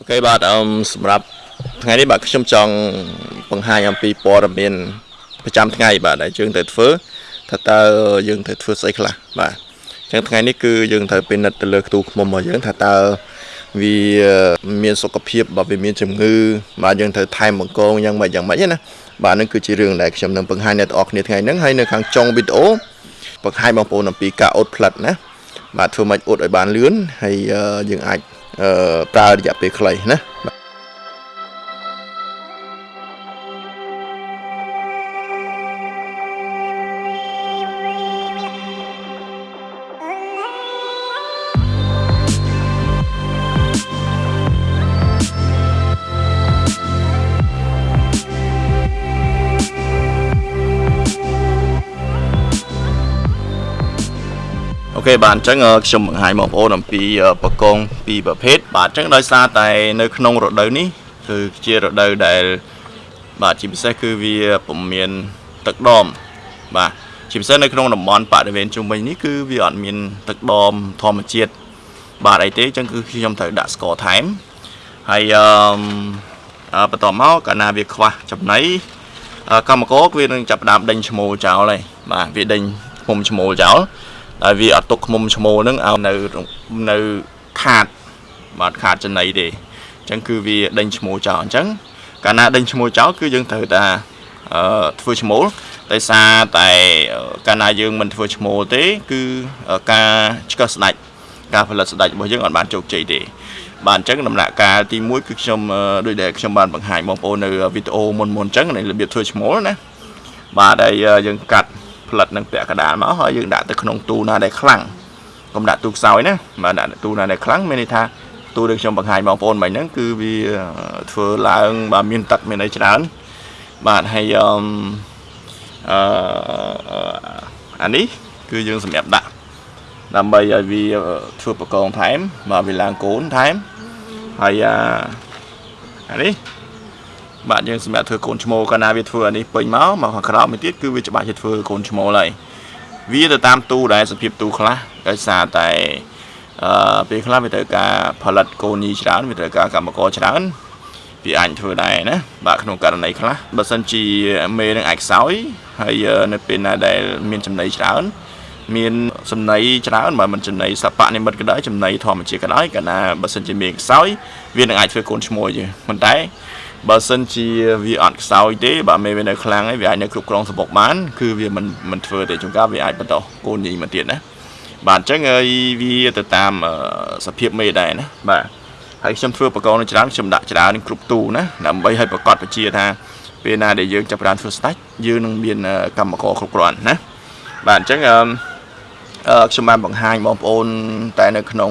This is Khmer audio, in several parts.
អូខេបាទអឺសម្រាប់ថ្ងៃនេះបាទខ្ញុំចង់បង្ហាញអំពីព័ត៌មានប្រចាំថ្ងៃបាទដែលយើងត្រូវធ្វើថាតើយើងត្រូវធ្វើស្អីខ្លះបាទអញ្ចឹងថ្ងៃនេះគឺយើងត្រូវពិនិត្យទៅលើខ្ទូឃ្មុំរបស់យើងថាតើវាមានសុខភាពបើវាមានជំងឺបាទយើងត្រូវថែមបង្កងយ៉ាងម៉េចយ៉ាងម៉េចណាបាទនឹងគឺជារឿងដែលខ្ញុំនឹងបង្ហាញអ្នកទាំងអស់គ្នាថ្ងៃហ្នឹងហើយនៅខាងចុងវីដេអូបង្ហាញបងប្អូនអំពីការអ៊ុតផ្លិតណាបាទធ្វើម៉េចអ៊ុតឲ្យបានលឿនហើយយើងអាច ប្រើរយៈពេលខ្លីណា អូខេបាទអញ្ចឹងខ្ញុំបង្ហាញបងប្អូនអំពីបកងពីរប្រភេទបាទអញ្ចឹងដោយសារតែនៅក្នុងរដូវនេះគឺជារដូវដែល បាទជាពិសេសគឺវាពុំមានទឹកដមបាទជាពិសេសនៅក្នុងតំបន់បរិវេណជុំវិញនេះគឺវាអត់មានទឹកដមធម្មជាតិបាទអីទេអញ្ចឹងគឺខ្ញុំត្រូវដាក់ស្ករថែមហើយអឺបន្ទាប់មកកាលណាវាខ្វះចំណីកម្មករវានឹងចាប់ផ្ដើមដេញឈ្មោលចោលហើយបាទវាដេញឃុំឈ្មោលចោល ហើយវាអត់ទុកឃុំឈ្មោលហ្នឹងឲ្យនៅនៅខាតបាទខាតចំណីទេអញ្ចឹងគឺវាដេញឈ្មោលចោលអញ្ចឹងកាលណាដេញឈ្មោលចោលគឺយើងត្រូវតែអឺធ្វើឈ្មោលដោយសារតែកាលណាយើងមិនធ្វើឈ្មោលទេ គឺការឆ្កឹះស្ដាច់ការផលិតស្ដាច់របស់យើងអត់បានជោគជ័យទេបាទអញ្ចឹងដំណាក់កាលទី1គឺខ្ញុំដូចដែលខ្ញុំបានបង្ហាញបងប្អូននៅវីដេអូមុនមុនអញ្ចឹងនៃរបៀបធ្វើឈ្មោលណាបាទហើយយើងកាត់ ផលិតនឹងពាក់កណ្ដាលមកហើយយើងដាក់ទៅក្នុងទូណាដែលខ្លាំងកុំដាក់ទូខ្សោយណាបាទដាក់ទូណាដែលខ្លាំងមានន័យថាទូដែលខ្ញុំបង្ហាញបងប្អូនមិញហ្នឹងគឺវាធ្វើឡើងបាទមានទឹកមានអីច្រើនបាទហើយអឺអានេះគឺយើងសម្រាប់ដាក់ដើម្បីឲ្យវាធ្វើបកងថែមបាទវាឡើងកូនថែមហើយអានេះ បាទយើងសម្រាប់ធ្វើកូនឈ្មោលកាលណាវាធ្វើអានេះពេញមកមកខាងក្រោមមួយទៀតគឺវាច្បាស់ជាធ្វើកូនឈ្មោលហើយវាទៅតាមទូដែរសភាពទូខ្លះដោយសារតែអឺពេលខ្លះវាត្រូវការផលិតកូនញីច្រើនវាត្រូវការកម្មករច្រើនវាអាចធ្វើដែរណាបាទក្នុងករណីខ្លះបើសិនជាមេនឹងអាចខ្សោយហើយនៅពេលណាដែលមានចំណីច្រើនមានចំណីច្រើនបើមិនចំណីសពនិមិត្តក៏ដោយចំណីធម្មជាតិក៏ដោយកាលណាបើសិនជាមានខ្សោយវានឹងអាចធ្វើកូនឈ្មោលទេប៉ុន្តែ បើសិនជាវាអត់ខ្សោយទេបើមេវានៅខ្លាំងហើយវាអាចនៅគ្រប់គ្រងសម្បុកបាន គឺវាមិនមិនធ្វើទេជួនកាលវាអាចបន្តកូនញីមកទៀតណាបាទអញ្ចឹងហើយវាទៅតាមសភាពមេដែរណាបាទហើយខ្ញុំធ្វើបកកនៅច្រើនខ្ញុំដាក់ច្រើនគ្រប់ទូណាដើម្បីឲ្យប្រកាសពជាថាពេលណាដែលយើងចាប់ផ្ដើមធ្វើស្ដាច់យើងនឹងមានកម្មករគ្រប់គ្រាន់ណាបាទអញ្ចឹងអឺខ្ញុំបានបង្ហាញបងប្អូនតែនៅក្នុង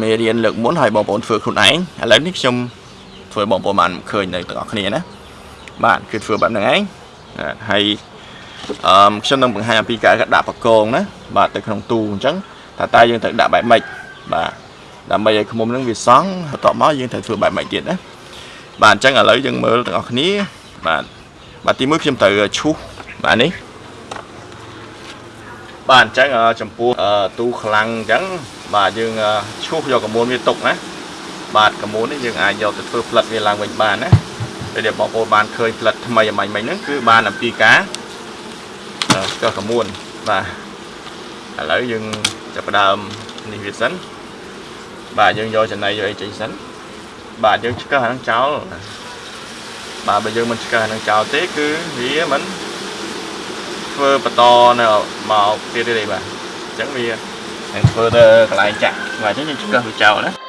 មេរៀនលើកមុនហើយបងប្អូនធ្វើខ្លួនឯងឥឡូវនេះខ្ញុំ ធ្វើបងប្អូនបានឃើញនៅទាំងអស់គ្នាណាបាទគឺធ្វើបែបហ្នឹងឯងហើយអឺខ្ញុំនឹងបង្ហាញអំពីការដាក់បកងណាបាទទៅក្នុងទូអញ្ចឹងថាតើយើងត្រូវដាក់បែបម៉េចបាទដើម្បីឲ្យខ្មុំនឹងវាសង់បន្ទាប់មកយើងត្រូវធ្វើបែបម៉េចទៀតណាបាទអញ្ចឹងឥឡូវយើងមើលទាំងអស់គ្នាបាទបាទទី1ខ្ញុំត្រូវឈូសបាទនេះបាទអញ្ចឹងចំពោះទូខ្លាំងអញ្ចឹងបាទយើងឈូសយកកមួនវាទុកណា បាទកមូននេះយើងអាចយកទៅធ្វើផ្លិតវាឡើងវិញបានណាពេលដែលបងប្អូនបានឃើញផ្លិតថ្មីអំបញ្ញមិញហ្នឹងគឺបានអំពីការកោះកមូនបាទឥឡូវយើងចាប់ផ្ដើមនេះវាសិនបាទយើងយកចំណៃយកអីចេញសិនបាទយើងឆ្កឹះអានឹងចោលបាទបើយើងមិនឆ្កឹះអានឹងចោលទេគឺវាមិនធ្វើបន្តនៅមកទៀតទេបាទអញ្ចឹងវានឹងធ្វើទៅកន្លែងចាក់បាទអញ្ចឹងយើងឆ្កឹះវាចោលណា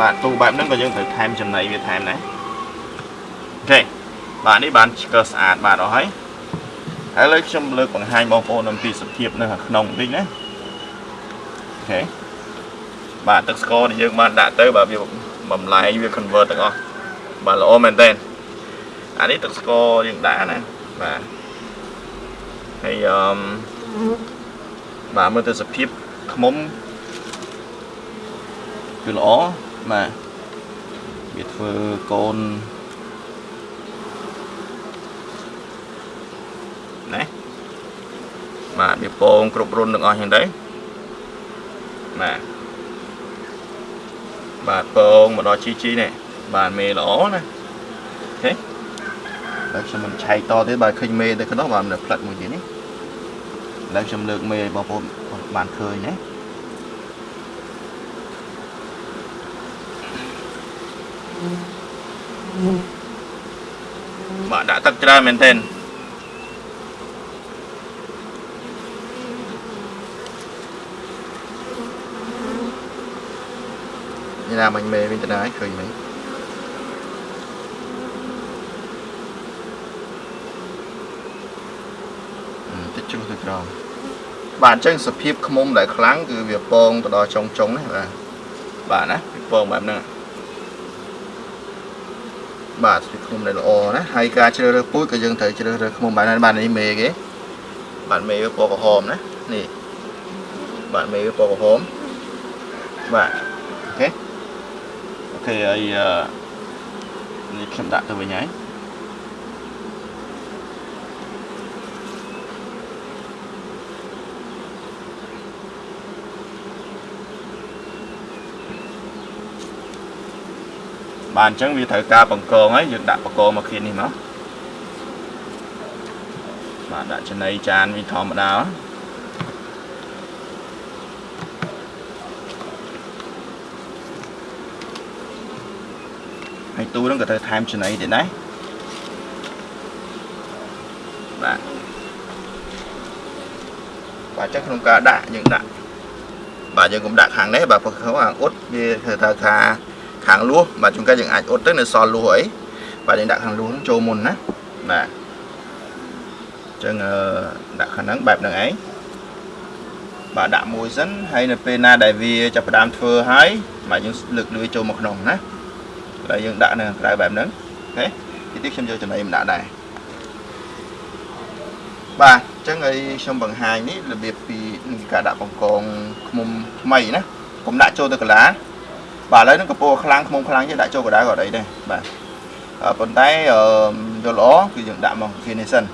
បាទទូបែបហ្នឹងក៏យើងត្រូវថែមចំណីវាថែមដែរអូខេបាទនេះបានឆ្កឹះស្អាតបាទអស់ហើយហើយឥឡូវខ្ញុំលើកបង្ហាញបងប្អូនអំពីសភាពនៅខាងក្នុងបន្តិចណាអូខេបាទទឹកស្ករដែលយើងបានដាក់ទៅបាទវាបំលែងវា convert ទាំងអស់បាទល្អមែនតើអានេះទឹកស្ករយើងដាក់ណាបាទហើយអឺបាទមើលទៅសភាពខ្មុំគឺល្អ បាទវាធ្វើកូនណាបាទវាពងគ្រប់រុនទាំងអស់ចឹងទៅបាទបាទពងមកដល់ជីជីនេះបាទមេល្អណាអូខេហើយខ្ញុំមិនឆែកតទេបាទឃើញមេទៅក្នុងបាទនៅផ្លិតមួយទៀតនេះឥឡូវខ្ញុំលើកមេឲ្យបងប្អូនបានឃើញណា បាទដាក់ទឹកច្រើនមែនទែននេះណាមិញមេវិញទៅដែរឃើញមិញតិចជ្រុះទៅក្រោមបាទអញ្ចឹងសភាពខ្មុំដែលខ្លាំងគឺវាពងទៅដល់ចុងចុងណាបាទបាទណាវាពងបែបហ្នឹង បាទសភាពខ្មុំដែលល្អណាហើយការជ្រើសរើសពូជក៏យើងត្រូវជ្រើសរើសខ្មុំបែបហ្នឹងបាទនេះមេគេបាទមេវាពណ៌ក្រហមណានេះបាទមេវាពណ៌ក្រហមបាទអូខេអូខេហើយនេះខ្ញុំដាក់ទៅវិញហើយ បាទអញ្ចឹងវាត្រូវការបង្កងហើយយើងដាក់បង្កងមកគ្នានេះមកបាទដាក់ចំណីចានវាធម្មតាហើយទូហ្នឹងក៏ត្រូវថែមចំណីទៀតដែរបាទបាទអញ្ចឹងក្នុងការដាក់យើងដាក់បាទយើងកុំដាក់ខាងនេះបាទព្រោះខាងអ៊ុតវាធ្វើថាថា ខាងលួសបាទជួនកាលយើងអាចអ៊ុតទៅនៅសល់លួសអីបាទយើងដាក់ខាងលួសហ្នឹងចូលមុនណាបាទអញ្ចឹងដាក់ខាងហ្នឹងបែបហ្នឹងឯងបាទដាក់មួយសិនហើយនៅពេលណាដែលវាចាប់ផ្ដើមធ្វើហើយបាទយើងលើកលឿយចូលមកក្នុងណាហើយយើងដាក់នៅខាងក្រៅបែបហ្នឹងអូខេទីទៀតខ្ញុំយកចំណីមកដាក់ដែរបាទអញ្ចឹងឲ្យខ្ញុំបង្ហាញនេះរបៀបពីការដាក់បង្កងឃុំថ្មីណាកុំដាក់ចូលទៅកន្លា បាទឥឡូវនឹងកពោខ្លាំងខ្មុំខ្លាំងទៀតដាក់ចូលកដៅក៏អីដែរបាទប៉ុន្តែយល់ល្អគឺយើងដាក់មកគ្នានេះសិន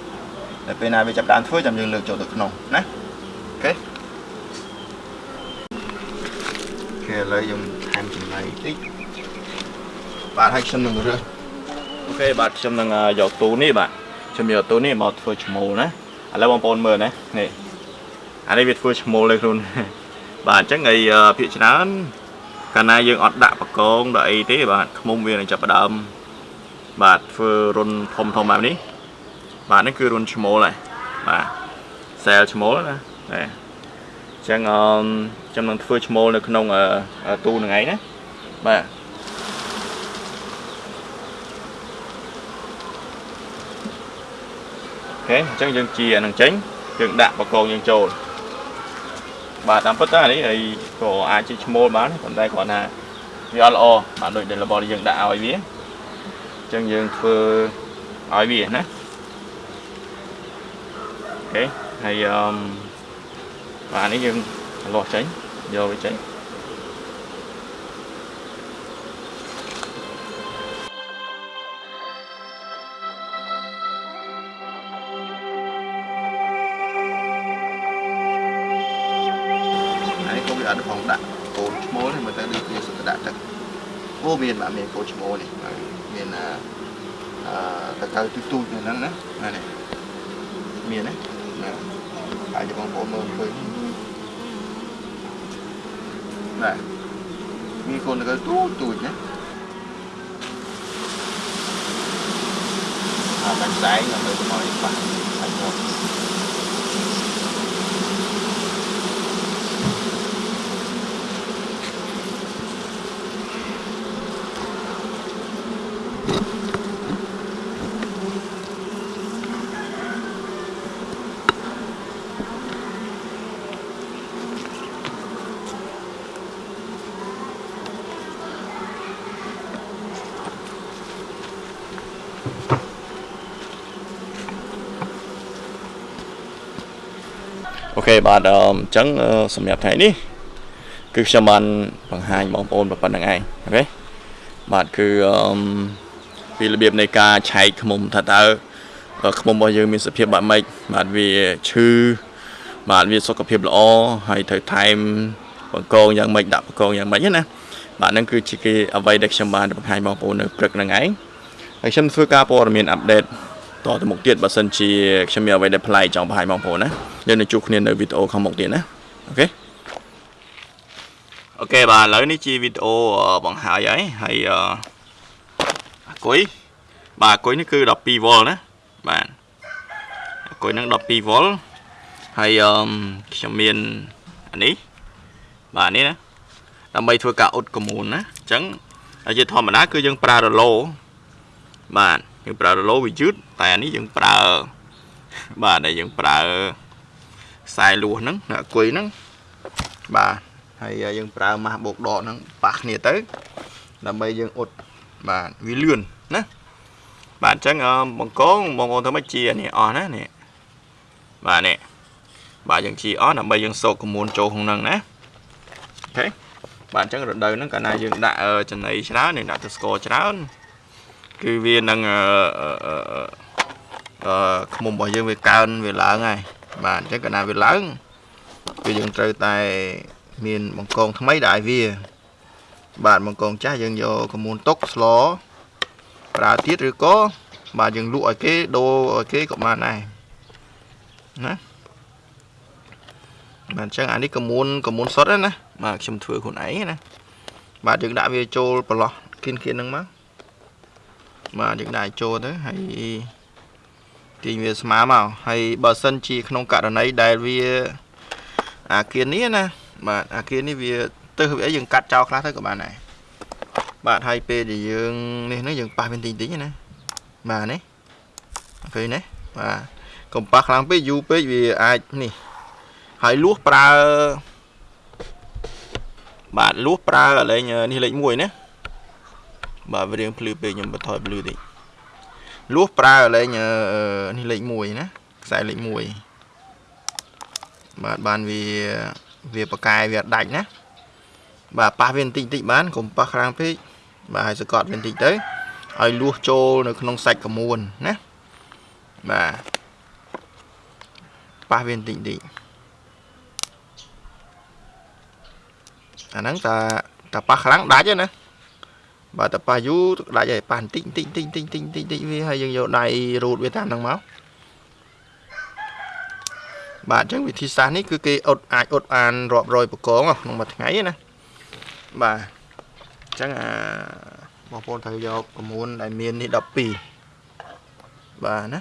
តែពេលណាវាចាប់ដើមធ្វើចាំយើងលើកចូលទៅក្នុងណាអូខេគេឥឡូវយើងថែមចំណៃតិចបាទហើយខ្ញុំនឹងរើសអូខេបាទខ្ញុំនឹងយកទូនេះបាទខ្ញុំយកទូនេះមកធ្វើឈ្មោលណាឥឡូវបងប្អូនមើលណានេះអានេះវាធ្វើឈ្មោលឲ្យខ្លួនបាទអញ្ចឹងឯភាកច្រើន កាលណាយើងអត់ដាក់បកងដាក់អីទេបាទខ្មុំវានឹងចាប់ផ្ដើមបាទធ្វើរុនធំធំបែបនេះបាទនេះគឺរុនឈ្មោលហើយបាទសែលឈ្មោលណាបាទអញ្ចឹងអឺខ្ញុំនឹងធ្វើឈ្មោលនៅក្នុងទូនឹងឯងណាបាទអូខេអញ្ចឹងយើងជាអានឹងចេញយើងដាក់បកងយើងចូល បាទតាមពិតទៅនេះហើយក៏អាចជាឈ្មោលបានប៉ុន្តែគ្រាន់ថាវាអត់ល្អបាទដូចដែលរបស់យើងដាក់ឲ្យវាអញ្ចឹងយើងធ្វើឲ្យវាណាអូខេហើយអឺបាទនេះយើងលាស់ចេញយកវាចេញ មានបាទមានកូនឈ្មោលនេះមានអឺតកៅទូទូចនៅហ្នឹងណាណានេះមានណាណាអាចបងប្អូនមើលឃើញណាមានកូនតកៅទូទូចណាអាបាញ់ស្អែកដើម្បីកុំឲ្យបាក់សាច់មក OK បាទអញ្ចឹងសម្រាប់ថ្ងៃនេះគឺខ្ញុំបានបង្ហាញបងប្អូនប៉ុណ្ណឹងឯង OK បាទគឺអឺពីរបៀបនៃការឆែកខ្មុំថាតើឃ្មុំរបស់យើងមានសភាពបែបម៉េចបាទវាឈឺបាទវាសុខភាពល្អហើយត្រូវថែមបង្កងយ៉ាងម៉េចដាក់បង្កងយ៉ាងម៉េចណាបាទហ្នឹងគឺជាគេអ្វីដែលខ្ញុំបានបង្ហាញបងប្អូននៅព្រឹកហ្នឹងឯងហើយខ្ញុំធ្វើការព័ត៌មាន update តទៅមុខទៀតបើសិនជាខ្ញុំមានអ្វីដែលប្លែកចង់បង្ហាញបងប្អូនណាយើងនឹងជួបគ្នានៅវីដេអូខាងមុខទៀតណា OK OK បាទឥឡូវនេះជាវីដេអូបង្ហាញហើយហើយអាគុយបាទអាគុយនេះគឺ12វ៉ុលណាបាទអាគុយហ្នឹង12វ៉ុលហើយអឺខ្ញុំមានអានេះបាទនេះណាដើម្បីធ្វើការអ៊ុតក្រមួនណាអញ្ចឹងជាធម្មតាគឺយើងប្រើរឡូបាទ យើងប្រើរឡូវាយឺតតែអានេះយើងប្រើបាទដែលយើងប្រើខ្សែលួសហ្នឹងអាគុយហ្នឹងបាទហើយយើងប្រើម៉ាស់បូកដកហ្នឹងប៉ះគ្នាទៅ ដើម្បីយើងអ៊ុតបាទវាលឿនណាបាទអញ្ចឹងបង្កងបងប្អូនធ្វើម៉េចជានេះអស់ណានេះបាទនេះបាទយើងជីអស់ដើម្បីយើងសោកកមួនចូលក្នុងហ្នឹងណាអូខេបាទអញ្ចឹងរដូវហ្នឹងកាលណាយើងដាក់ចំណីច្រើននេះដាក់ទៅស្ករច្រើន គឺវានឹងអឺអឺខ្មុំរបស់យើងវាកើនវាឡើងហើយបាទអញ្ចឹងកាលណាវាឡើងគឺយើងត្រូវតែមានបង្កងថ្មីដាក់ឲ្យវា បាទបង្កងចាស់យើងយកកមួនតុកស្លប្រើទៀតឬក៏បាទយើងលក់ឲ្យគេដូរឲ្យគេក៏បានដែរណាបាទអញ្ចឹងអានេះកមួនកមួនសុតណាបាទខ្ញុំធ្វើខ្លួនឯងណាបាទយើងដាក់វាចូលប្រឡោះគៀនគៀនហ្នឹងមក បាទយើងដាក់ចូលទៅហើយទាញវាស្មើមកហើយបើសិនជាក្នុងករណីដែលវាអាគៀននេះណាបាទអាគៀននេះវាទៅវាអីយើងកាត់ចោលខ្លះទៅក៏បានដែរបាទហើយពេលដែលយើងនេះហ្នឹងយើងប៉ះវាតិចតិចណាបាទនេះឃើញទេបាទកុំប៉ះខ្លាំងពេកយូរពេកវាអាចនេះហើយលួសប្រើបាទលួសប្រើកលែងនេះលេខ1ណា បាទវារៀងភ្លឺពេកខ្ញុំបន្ថយភ្លឺតិចលួសប្រើកលែងនេះលេខ1ណាខ្សែលេខ1បាទបានវាវាបកែវាដាច់ណាបាទប៉ះវាបន្តិចបន្តិចបានកុំប៉ះខ្លាំងពេកបាទហើយសកត់វាបន្តិចទៅឲ្យលួសចូលនៅក្នុងសាច់កមួនណាបាទប៉ះវាបន្តិចបន្តិចអាហ្នឹងតាតាប៉ះខ្លាំងដាច់ណា បាទតាប៉ះយូរដាច់ហើយប៉ះបន្តិចបន្តិចបន្តិចបន្តិចបន្តិចបន្តិចវាហើយយើងយកដៃរូតវាតាមហ្នឹងមកបាទអញ្ចឹងវិធីសាស្ត្រនេះគឺគេអ៊ុតអាចអ៊ុតបានរាប់រយបកងក្នុងមួយថ្ងៃណាបាទអញ្ចឹងអាបងប្អូនត្រូវយក9ដែលមាននេះ12បាទណា